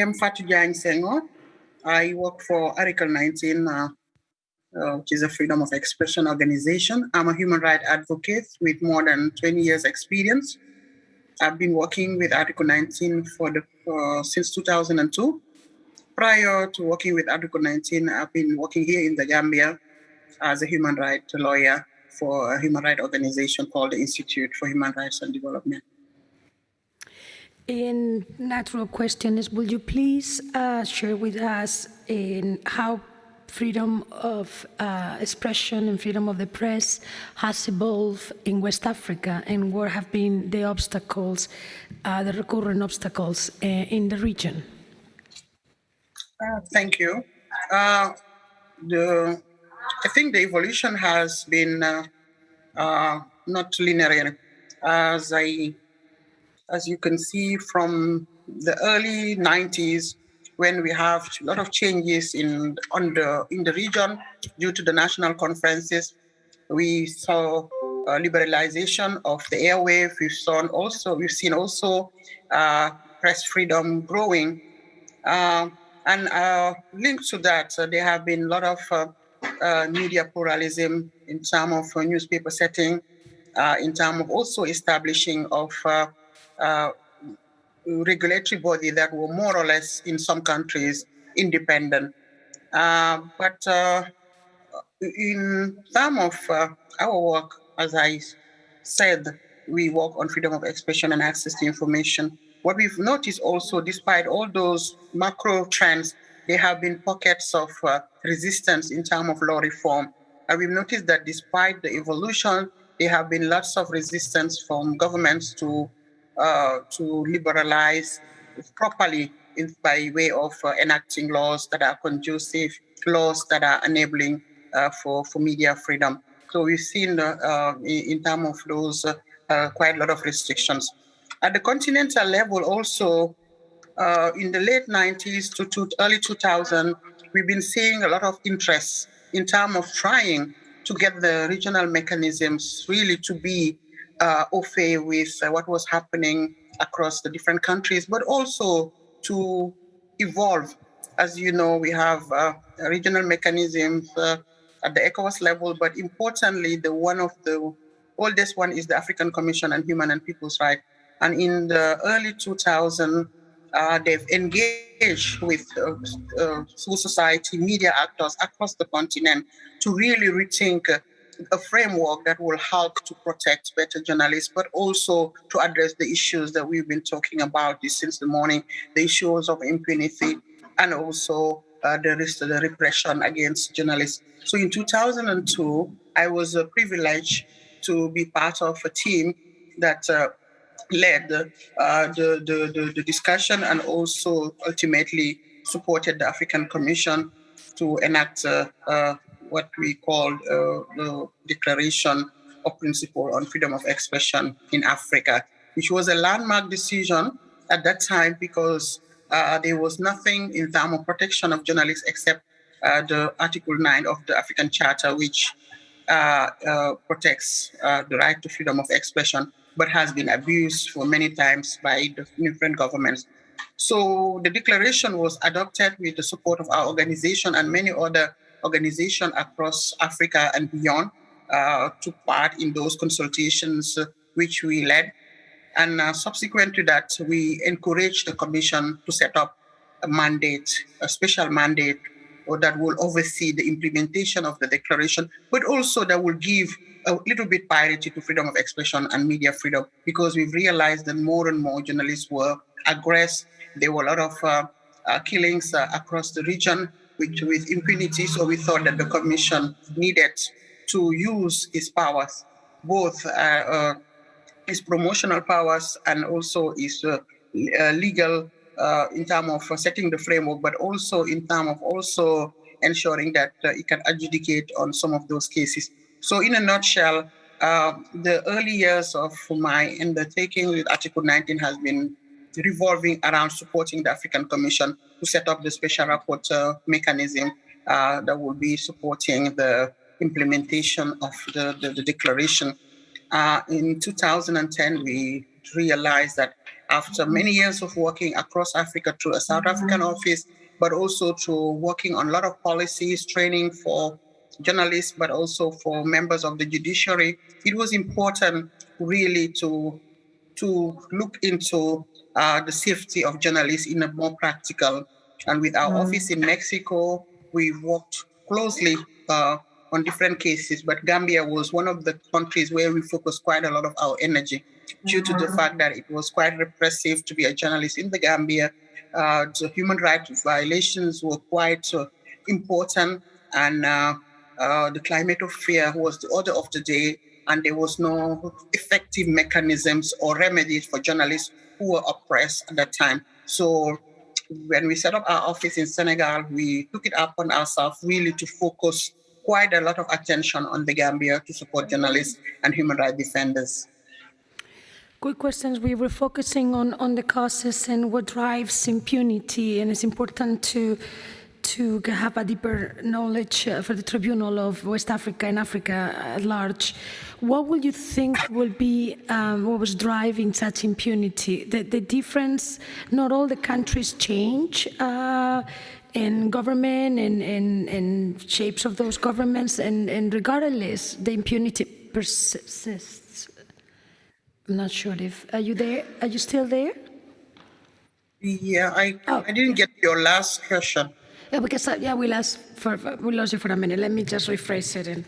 am Fatou Diagne Senghor. I work for Article 19, uh, uh, which is a freedom of expression organization. I'm a human rights advocate with more than 20 years experience. I've been working with Article 19 for the uh, since 2002. Prior to working with Article 19, I've been working here in the Gambia as a human rights lawyer for a human rights organization called the Institute for Human Rights and Development. In natural question is, will you please uh, share with us in how freedom of uh, expression and freedom of the press has evolved in West Africa and what have been the obstacles, uh, the recurrent obstacles uh, in the region? Uh, thank you. Uh, the, I think the evolution has been not linear. As I as you can see from the early 90s, when we have a lot of changes in on the in the region due to the national conferences, we saw uh, liberalization of the airwave. We've seen also we've seen also uh, press freedom growing, uh, and uh, linked to that, uh, there have been a lot of uh, media pluralism in terms of newspaper setting, in terms of also establishing of uh, regulatory body that were more or less, in some countries, independent. Uh, but uh, in some of uh, our work, as I said, we work on freedom of expression and access to information. What we've noticed also, despite all those macro trends, there have been pockets of uh, resistance in terms of law reform. And we've noticed that despite the evolution, there have been lots of resistance from governments to uh, to liberalize properly by way of uh, enacting laws that are conducive, laws that are enabling uh, for, for media freedom. So we've seen uh, in, in terms of those uh, quite a lot of restrictions. At the continental level also, in the late 90s to, to early 2000, we've been seeing a lot of interest in terms of trying to get the regional mechanisms really to be uh, au fait with uh, what was happening across the different countries, but also to evolve. As you know, we have uh, regional mechanisms uh, at the ECOWAS level, but importantly, the one of the oldest one is the African Commission on Human and People's Rights. And in the early 2000s, uh, they've engaged with uh, civil society, media actors across the continent to really rethink a framework that will help to protect better journalists, but also to address the issues that we've been talking about since the morning, the issues of impunity and also uh, the, the repression against journalists. So in 2002, I was uh, privileged to be part of a team that uh, led uh, the, the, the, the discussion and also ultimately supported the African Commission to enact uh, uh, what we call uh, the Declaration of Principle on Freedom of Expression in Africa, which was a landmark decision at that time because uh, there was nothing in terms of protection of journalists except uh, the Article 9 of the African Charter, which uh, uh, protects uh, the right to freedom of expression, but has been abused for many times by different governments. So the declaration was adopted with the support of our organization and many other organizations across Africa and beyond uh, took part in those consultations uh, which we led. And uh, subsequent to that, we encouraged the commission to set up a mandate, a special mandate or that will oversee the implementation of the declaration, but also that will give a little bit priority to freedom of expression and media freedom because we've realized that more and more journalists were aggressed. There were a lot of uh, uh, killings uh, across the region with, with impunity. So we thought that the commission needed to use its powers, both uh, uh, its promotional powers and also its uh, uh legal uh, in terms of setting the framework, but also in terms of also ensuring that uh, it can adjudicate on some of those cases. So in a nutshell, the early years of my undertaking with Article 19 has been revolving around supporting the African Commission to set up the special rapporteur mechanism uh, that will be supporting the implementation of the, the, the declaration. Uh, in 2010, we realized that after many years of working across Africa through a South African office, but also to working on a lot of policies, training for journalists, but also for members of the judiciary, it was important really to to look into uh, the safety of journalists in a more practical. And with our mm. office in Mexico, we've worked closely uh, on different cases, but Gambia was one of the countries where we focused quite a lot of our energy due to the mm-hmm. fact that it was quite repressive to be a journalist in the Gambia. Uh, the human rights violations were quite uh, important, and uh, uh, the climate of fear was the order of the day, and there was no effective mechanisms or remedies for journalists who were oppressed at that time. So when we set up our office in Senegal, we took it upon ourselves really to focus quite a lot of attention on the Gambia to support journalists and human rights defenders. Quick questions. We were focusing on, on the causes and what drives impunity, and it's important to to have a deeper knowledge uh, for the Tribunal of West Africa and Africa at large. What would you think will be um, what was driving such impunity? The, the, difference, not all the countries change uh, in government and, and, and, shapes of those governments, and, and regardless, the impunity persists. I'm not sure if, are you there? Are you still there? Yeah, I, oh. I didn't get your last question. Yeah, because uh, yeah, we lost for we lost you for a minute. Let me just rephrase it. And,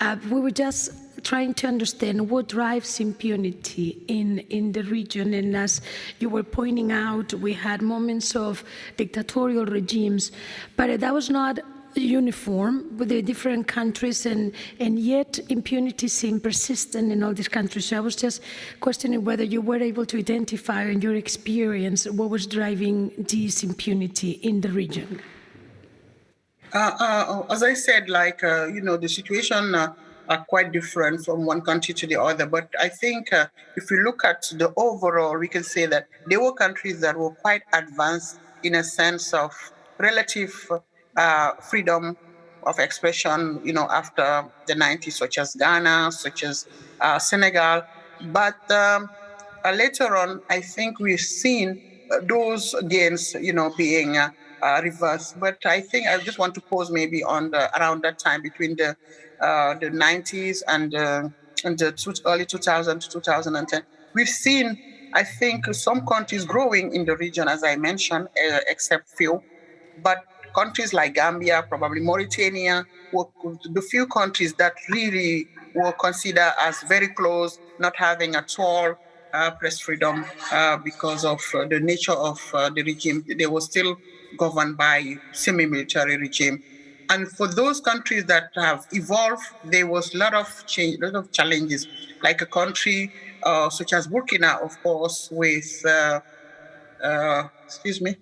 uh, we were just trying to understand what drives impunity in in the region. And as you were pointing out, we had moments of dictatorial regimes, but that was not uniform with the different countries and, and yet impunity seemed persistent in all these countries. So I was just questioning whether you were able to identify in your experience what was driving this impunity in the region. Uh, uh, as I said, like, uh, you know, the situation uh, are quite different from one country to the other. But I think uh, if we look at the overall, we can say that there were countries that were quite advanced in a sense of relative uh, freedom of expression, you know, after the 90s, such as Ghana, such as Senegal. But um, later on, I think we've seen those gains, you know, being uh, reverse. But I think I just want to pause maybe on the around that time between the uh, the 90s and uh, and the two, early 2000 to 2010. We've seen, I think, some countries growing in the region, as I mentioned, uh, except few, but countries like Gambia, probably Mauritania, were the few countries that really were considered as very close, not having at all uh, press freedom uh, because of uh, the nature of uh, the regime. They were still governed by semi-military regime. And for those countries that have evolved, there was a lot of change, a lot of challenges, like a country uh, such as Burkina, of course, with, uh, uh, excuse me,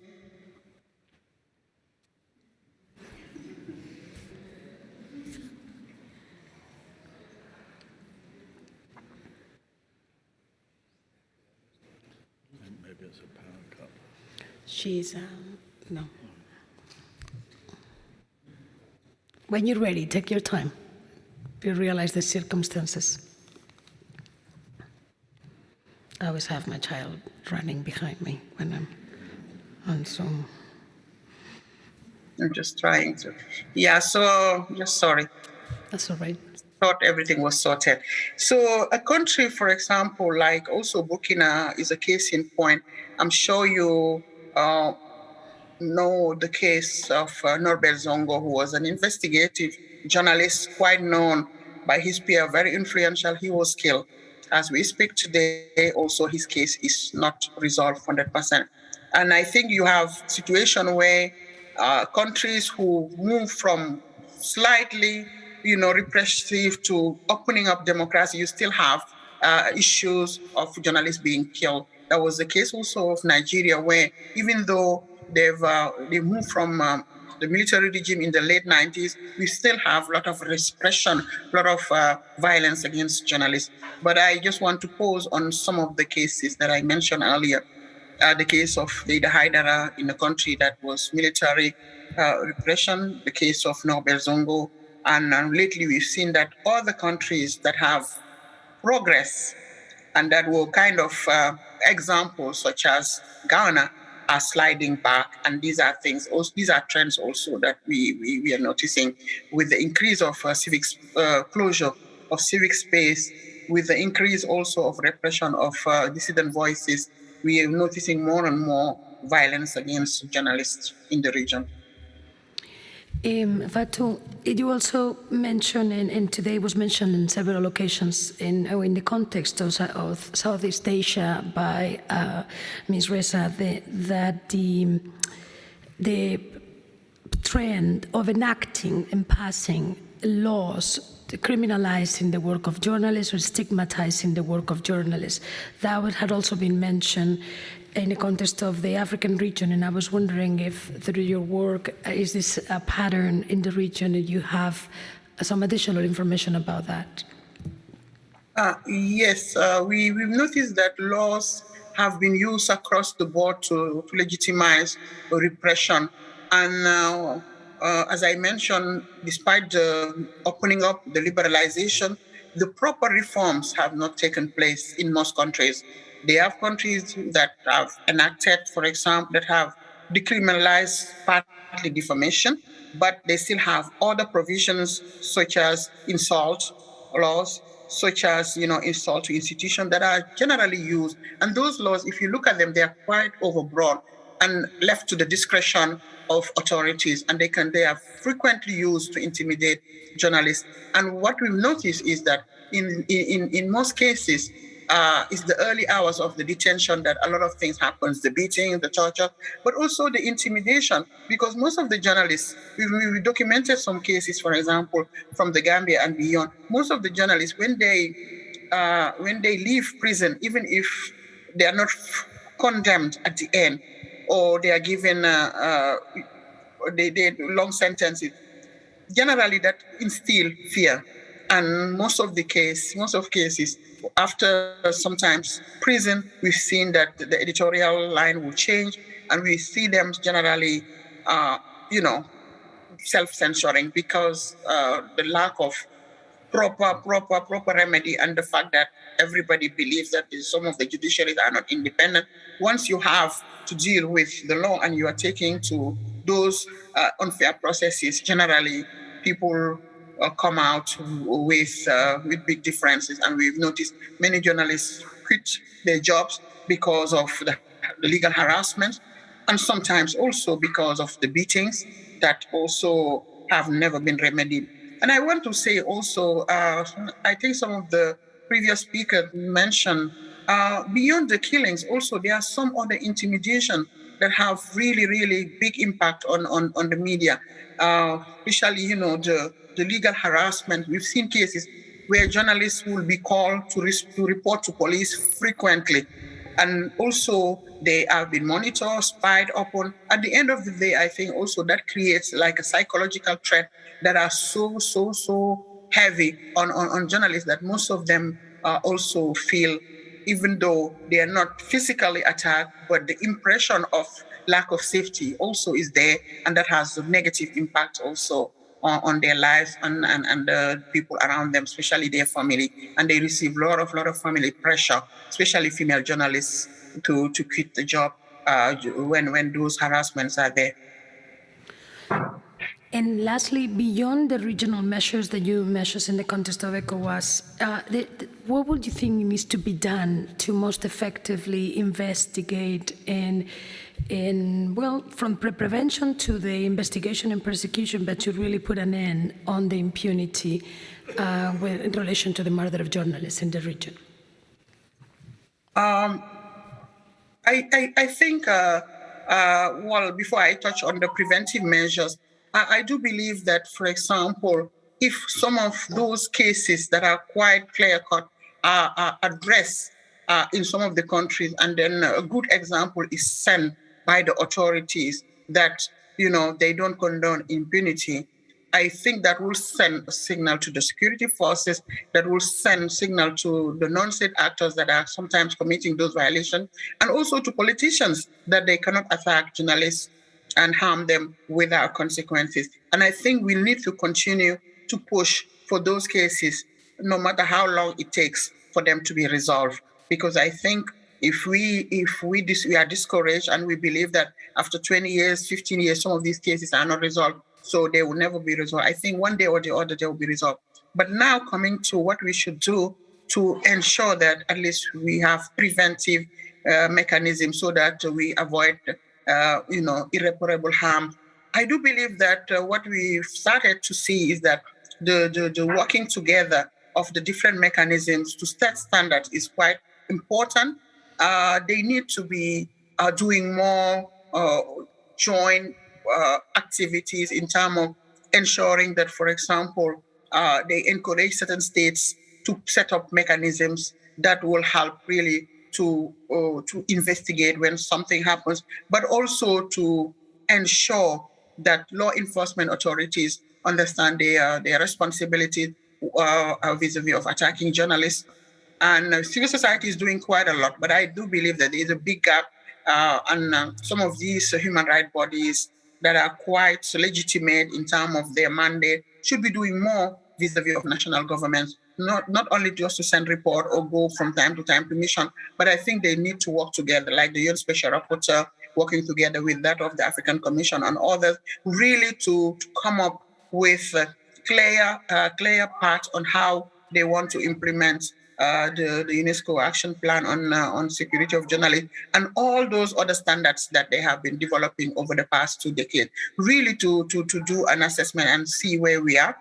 She's, um, no. When you're ready, take your time. You realize the circumstances. I always have my child running behind me when I'm on Zoom. I'm just trying to. Yeah, so just sorry. That's all right. Thought everything was sorted. So a country, for example, like also Burkina is a case in point. I'm sure you uh, know the case of uh, Norbert Zongo, who was an investigative journalist, quite known by his peer, very influential. He was killed. As we speak today, also his case is not resolved 100%. And I think you have situation where uh, countries who move from slightly, you know, repressive to opening up democracy, you still have uh, issues of journalists being killed. That was the case also of Nigeria, where even though they've uh, they moved from um, the military regime in the late 90s, we still have a lot of repression, a lot of uh, violence against journalists. But I just want to pause on some of the cases that I mentioned earlier. Uh, the case of Deyda Hydara in a country that was military uh, repression, the case of Norbert Zongo, and uh, lately we've seen that other countries that have progress and that were kind of uh, examples such as Ghana are sliding back, and these are things. Also, these are trends also that we we, we are noticing with the increase of uh, civic uh, closure of civic space, with the increase also of repression of uh, dissident voices. We are noticing more and more violence against journalists in the region. Um, Fatou, you also mentioned, and, and, today was mentioned in several occasions in, oh, in the context of, of, Southeast Asia by uh, Ms. Ressa, the, that the, the trend of enacting and passing laws criminalizing the work of journalists or stigmatizing the work of journalists. That had also been mentioned in the context of the African region, and I was wondering if through your work, uh, is this a pattern in the region and you have some additional information about that? Uh, yes, uh, we, we've noticed that laws have been used across the board to, to legitimize repression. And uh, uh, as I mentioned, despite the opening up, the liberalization, the proper reforms have not taken place in most countries. They have countries that have enacted, for example, that have decriminalized partly defamation, but they still have other provisions such as insult laws, such as you know insult to institution that are generally used. And those laws, if you look at them, they are quite overbroad and left to the discretion of authorities, and they can they are frequently used to intimidate journalists. And what we've noticed is that in in in most cases, uh, it's the early hours of the detention that a lot of things happens, the beating, the torture, but also the intimidation, because most of the journalists, we, we documented some cases, for example, from the Gambia and beyond, most of the journalists, when they, uh, when they leave prison, even if they are not condemned at the end, or they are given uh, uh, they, they long sentences, generally that instill fear. And most of the case, most of cases, after sometimes prison, we've seen that the editorial line will change, and we see them generally, uh, you know, self-censoring because uh, the lack of proper, proper, proper remedy and the fact that everybody believes that some of the judiciaries are not independent. Once you have to deal with the law and you are taking to those uh, unfair processes, generally people come out with uh, with big differences, and we've noticed many journalists quit their jobs because of the, the legal harassment, and sometimes also because of the beatings that also have never been remedied. And I want to say also, uh, I think some of the previous speakers mentioned, uh, beyond the killings, also there are some other intimidation that have really, really big impact on, on, on the media, uh, especially, you know, the the legal harassment. We've seen cases where journalists will be called to, to report to police frequently. And also, they have been monitored, spied upon. At the end of the day, I think also that creates like a psychological threat that are so, so, so heavy on, on, on journalists that most of them uh, also feel, even though they are not physically attacked, but the impression of lack of safety also is there, and that has a negative impact also on, on their lives and, and, and the people around them, especially their family. And they receive a lot of, lot of family pressure, especially female journalists, to, to quit the job uh, when, when those harassments are there. And lastly, beyond the regional measures that you measures in the context of ECOWAS, uh, the, the, what would you think needs to be done to most effectively investigate and in, well, from pre prevention to the investigation and persecution, but to really put an end on the impunity uh, in relation to the murder of journalists in the region? Um, I, I, I, think, uh, uh, well, before I touch on the preventive measures, I, I do believe that, for example, if some of those cases that are quite clear cut are, are addressed uh, in some of the countries, and then a good example is sent by the authorities that you know they don't condone impunity i think that will send a signal to the security forces that will send signal to the non-state actors that are sometimes committing those violations and also to politicians that they cannot attack journalists and harm them without consequences and i think we need to continue to push for those cases no matter how long it takes for them to be resolved because i think If we if we dis- we are discouraged and we believe that after 20 years, 15 years, some of these cases are not resolved, so they will never be resolved. I think one day or the other they will be resolved. But now coming to what we should do to ensure that at least we have preventive uh, mechanisms so that we avoid, uh, you know, irreparable harm. I do believe that uh, what we've started to see is that the, the, the working together of the different mechanisms to set standards is quite important. Uh, they need to be uh, doing more uh, joint uh, activities in terms of ensuring that, for example, they encourage certain states to set up mechanisms that will help really to uh, to investigate when something happens, but also to ensure that law enforcement authorities understand their their responsibility uh, uh, vis-a-vis of attacking journalists. And uh, civil society is doing quite a lot, but I do believe that there is a big gap uh, on uh, some of these human rights bodies that are quite legitimate in terms of their mandate should be doing more vis-a-vis of national governments not not only just to send report or go from time to time to mission, but I think they need to work together, like the UN Special Rapporteur working together with that of the African Commission and others, really to, to come up with a clear uh, clear path on how they want to implement uh, the, the UNESCO action plan on uh, on security of journalists and all those other standards that they have been developing over the past two decades. Really to to to do an assessment and see where we are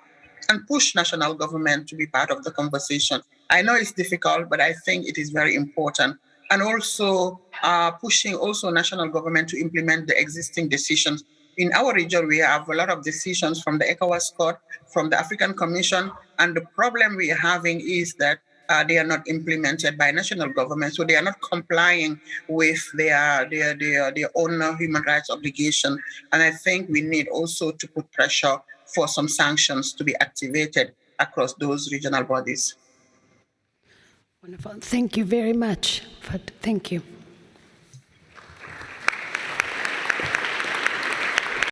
and push national government to be part of the conversation. I know it's difficult, but I think it is very important. And also uh, pushing also national government to implement the existing decisions. In our region, we have a lot of decisions from the ECOWAS Court, from the African Commission, and the problem we are having is that uh, they are not implemented by national government, so they are not complying with their their their, their own human rights obligation. And I think we need also to put pressure for some sanctions to be activated across those regional bodies. Wonderful. Thank you very much. Thank you.